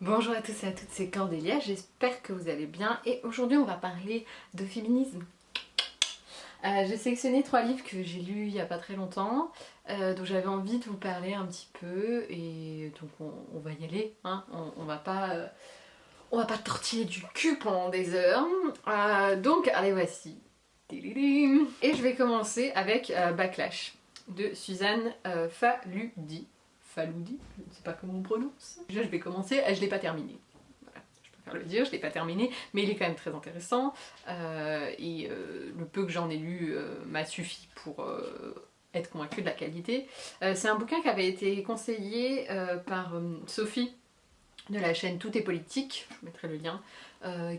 Bonjour à tous et à toutes, c'est Cordélia, j'espère que vous allez bien et aujourd'hui on va parler de féminisme. Euh, j'ai sélectionné trois livres que j'ai lus il n'y a pas très longtemps, euh, dont j'avais envie de vous parler un petit peu et donc on, va y aller, hein. on, va pas... Euh, on va pas tortiller du cul pendant des heures. donc allez voici. Et je vais commencer avec Backlash de Suzanne Faludi. Faloudi, je ne sais pas comment on prononce. Déjà je vais commencer, je ne l'ai pas terminé. je préfère le dire, je l'ai pas terminé, mais il est quand même très intéressant. Euh, et euh, le peu que j'en ai lu euh, m'a suffi pour être convaincue de la qualité. C'est un bouquin qui avait été conseillé par Sophie de la chaîne Tout est politique, je mettrai le lien,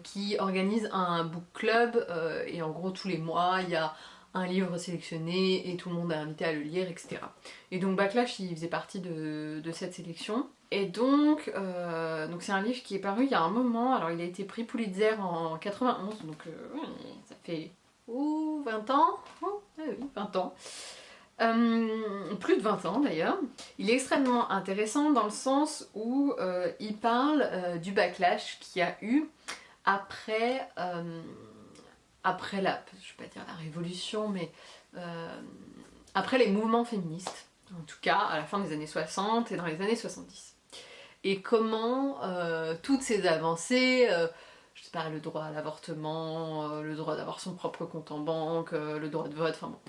qui organise un book club et en gros tous les mois il y a un livre sélectionné et tout le monde est invité à le lire, etc. Et donc Backlash, il faisait partie de, cette sélection. Et donc, euh, donc c'est un livre qui est paru il y a un moment, alors il a été pris Pulitzer en 91, donc euh, ça fait ouh, 20 ans oh, 20 ans. Euh, plus de 20 ans d'ailleurs. Il est extrêmement intéressant dans le sens où il parle du backlash qu'il y a eu après après la, je vais pas dire la révolution, mais euh, après les mouvements féministes, en tout cas à la fin des années 60 et dans les années 70. Et comment euh, toutes ces avancées, euh, je sais pas, le droit à l'avortement, le droit d'avoir son propre compte en banque, le droit de vote, enfin bon,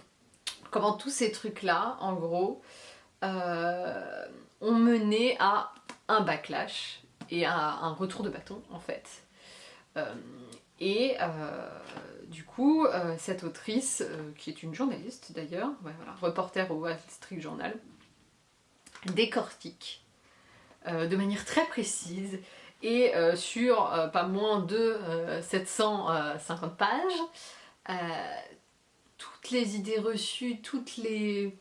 comment tous ces trucs-là, en gros, ont mené à un backlash et à un retour de bâton, en fait. Et euh, du coup, euh, cette autrice, euh, qui est une journaliste d'ailleurs, reporter au Wall Street Journal, décortique de manière très précise et sur pas moins de 750 pages, toutes les idées reçues, toutes les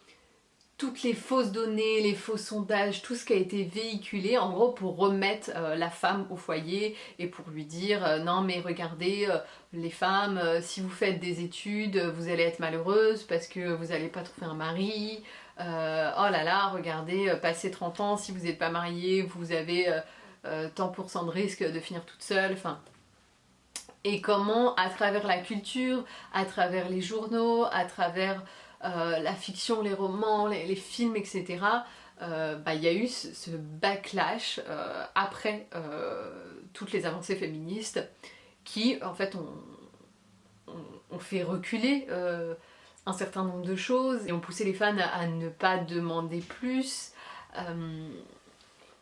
toutes les fausses données, les faux sondages, tout ce qui a été véhiculé en gros pour remettre euh, la femme au foyer et pour lui dire euh, non mais regardez euh, les femmes si vous faites des études vous allez être malheureuse parce que vous n'allez pas trouver un mari. Oh là là regardez passer 30 ans si vous n'êtes pas mariée vous avez tant pour cent de risque de finir toute seule. Enfin et comment à travers la culture, à travers les journaux, à travers euh, la fiction, les romans, les, films, etc. Euh, bah, il y a eu ce, backlash euh, après toutes les avancées féministes qui en fait ont, fait reculer un certain nombre de choses et ont poussé les fans à, ne pas demander plus.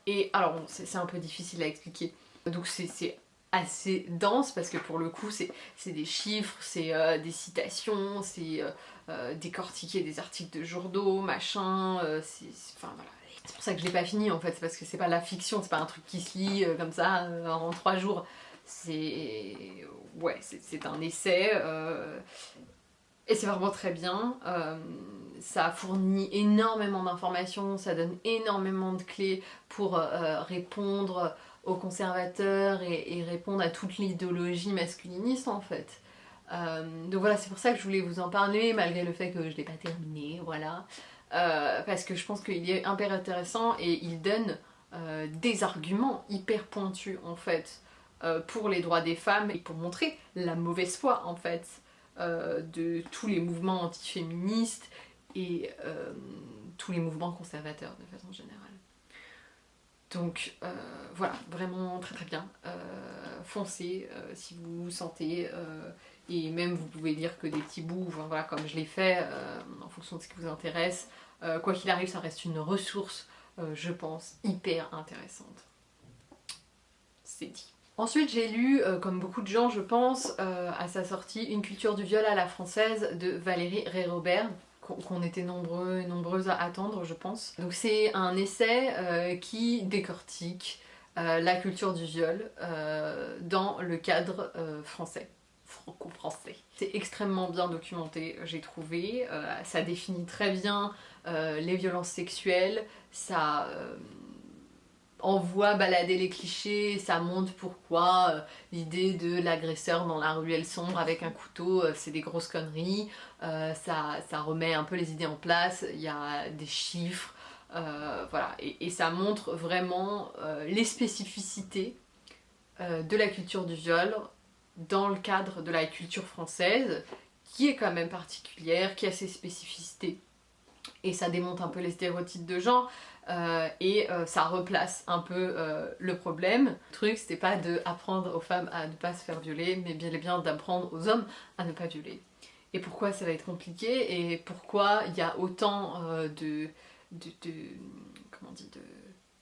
et alors c'est un peu difficile à expliquer. Donc c'est assez dense parce que pour le coup c'est des chiffres, c'est des citations, c'est euh, décortiquer des articles de journaux, machin, voilà. C'est pour ça que je l'ai pas fini en fait, c'est parce que c'est pas la fiction, c'est pas un truc qui se lit comme ça en trois jours. C'est... c'est un essai et c'est vraiment très bien. ça fournit énormément d'informations, ça donne énormément de clés pour répondre aux conservateurs et, répondre à toute l'idéologie masculiniste en fait. Euh, donc voilà, c'est pour ça que je voulais vous en parler, malgré le fait que je ne l'ai pas terminé, voilà. Euh, parce que je pense qu'il est hyper intéressant et il donne euh, des arguments hyper pointus en fait pour les droits des femmes et pour montrer la mauvaise foi en fait de tous les mouvements antiféministes et tous les mouvements conservateurs de façon générale. Donc voilà, vraiment très très bien. Foncez si vous vous sentez, et même vous pouvez lire que des petits bouts, voilà, comme je l'ai fait, en fonction de ce qui vous intéresse. quoi qu'il arrive, ça reste une ressource, je pense, hyper intéressante. C'est dit. Ensuite j'ai lu, comme beaucoup de gens je pense, à sa sortie, Une culture du viol à la française de Valérie Ré-Robert qu'on était nombreux et nombreuses à attendre je pense. Donc c'est un essai euh, qui décortique euh, la culture du viol euh, dans le cadre français, franco-français. C'est extrêmement bien documenté j'ai trouvé, ça définit très bien les violences sexuelles, ça envoie balader les clichés, ça montre pourquoi euh, l'idée de l'agresseur dans la ruelle sombre avec un couteau, euh, c'est des grosses conneries, euh, ça, ça, remet un peu les idées en place, il y a des chiffres, voilà, et, ça montre vraiment les spécificités de la culture du viol dans le cadre de la culture française, qui est quand même particulière, qui a ses spécificités. Et ça démonte un peu les stéréotypes de genre, euh, et euh, ça replace un peu euh, le problème. Le truc, c'était pas d'apprendre aux femmes à ne pas se faire violer, mais bien et bien d'apprendre aux hommes à ne pas violer. Et pourquoi ça va être compliqué, et pourquoi il y a autant de, de, comment on dit, de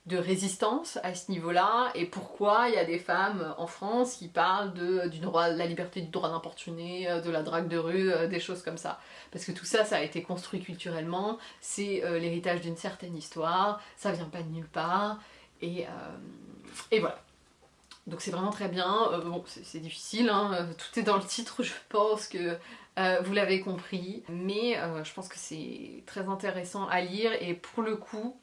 de résistance à ce niveau-là et pourquoi il y a des femmes en France qui parlent de, du droit, la liberté du droit d'importuner, euh, de la drague de rue, euh, des choses comme ça. Parce que tout ça, ça a été construit culturellement, c'est euh, l'héritage d'une certaine histoire, ça vient pas de nulle part, et, et voilà. Donc c'est vraiment très bien, bon c'est difficile, hein, tout est dans le titre, je pense que vous l'avez compris, mais je pense que c'est très intéressant à lire et pour le coup,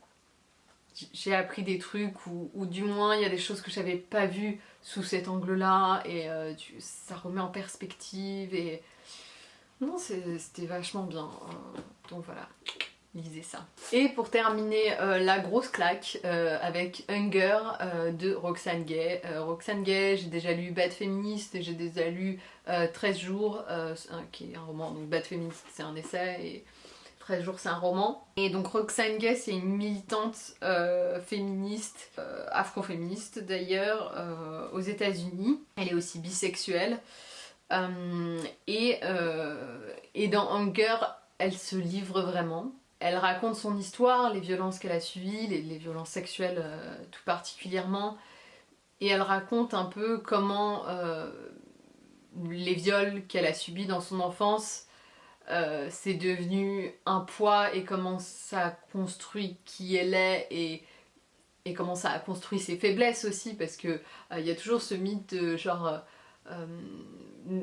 j'ai appris des trucs ou, du moins il y a des choses que j'avais pas vues sous cet angle-là et euh, ça remet en perspective et non c'était vachement bien euh, donc voilà lisez ça. Et pour terminer euh, la grosse claque avec Hunger de Roxane Gay. Roxane Gay, j'ai déjà lu Bad Féministe et j'ai déjà lu 13 jours, qui est un roman, donc Bad Féministe c'est un essai et 13 jours c'est un roman. Et donc Roxane Gay c'est une militante euh, féministe, euh, afro-féministe d'ailleurs, euh, aux états unis Elle est aussi bisexuelle. Et, et, dans Hunger, elle se livre vraiment. Elle raconte son histoire, les violences qu'elle a subies, les violences sexuelles tout particulièrement. Et elle raconte un peu comment les viols qu'elle a subis dans son enfance euh, c'est devenu un poids et comment ça construit qui elle est et, et comment ça a construit ses faiblesses aussi parce que euh, il y a toujours ce mythe de genre euh,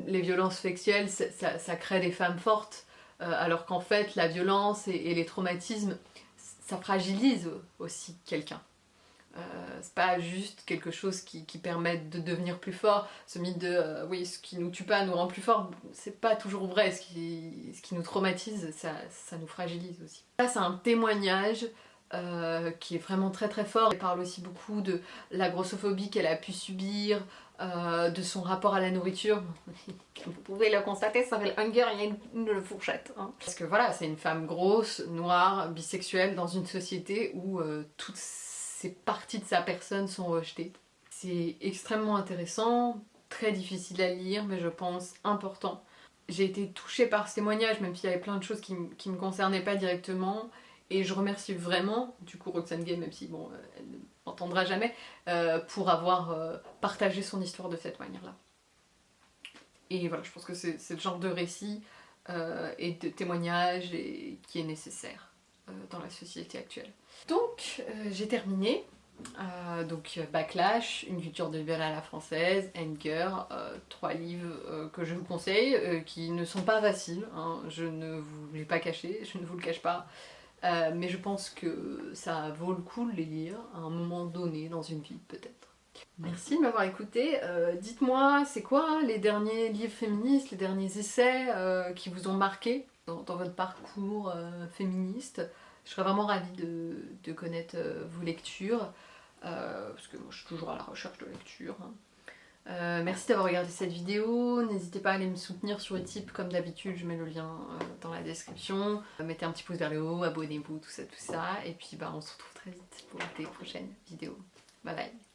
les violences sexuelles ça, crée des femmes fortes alors qu'en fait la violence et les traumatismes ça fragilise aussi quelqu'un. Euh, c'est pas juste quelque chose qui, permet de devenir plus fort. Ce mythe de euh, oui, ce qui nous tue pas nous rend plus fort, c'est pas toujours vrai. Ce qui, nous traumatise, ça, ça, nous fragilise aussi. Ça, c'est un témoignage euh, qui est vraiment très très fort. Elle parle aussi beaucoup de la grossophobie qu'elle a pu subir, de son rapport à la nourriture. Vous pouvez le constater, ça s'appelle Hunger, il y a une, fourchette. Hein. Parce que voilà, c'est une femme grosse, noire, bisexuelle dans une société où toutes ces parties de sa personne sont rejetées. C'est extrêmement intéressant, très difficile à lire, mais je pense important. J'ai été touchée par ce témoignage, même s'il y avait plein de choses qui, ne me concernaient pas directement, et je remercie vraiment, du coup Roxane Gay, même si bon, euh, elle ne m'entendra jamais, euh, pour avoir euh, partagé son histoire de cette manière-là. Et voilà, je pense que c'est le genre de récit et de témoignage qui est nécessaire dans la société actuelle. Donc, euh, j'ai terminé. Euh, donc Backlash, une culture de viol à la française, Anger, euh, trois livres que je vous conseille, qui ne sont pas faciles, hein. je ne vous l'ai pas caché, je ne vous le cache pas, mais je pense que ça vaut le coup de les lire à un moment donné dans une vie peut-être. Merci de m'avoir écouté, dites-moi c'est quoi les derniers livres féministes, les derniers essais qui vous ont marqué? Dans votre parcours féministe je serais vraiment ravie de, connaître euh, vos lectures, euh, parce que moi je suis toujours à la recherche de lecture. Hein. Euh, merci d'avoir regardé cette vidéo, n'hésitez pas à aller me soutenir sur Utip comme d'habitude, je mets le lien dans la description. mettez un petit pouce vers le haut, abonnez-vous, tout ça, tout ça. Et puis bah, on se retrouve très vite pour des prochaines vidéos. Bye bye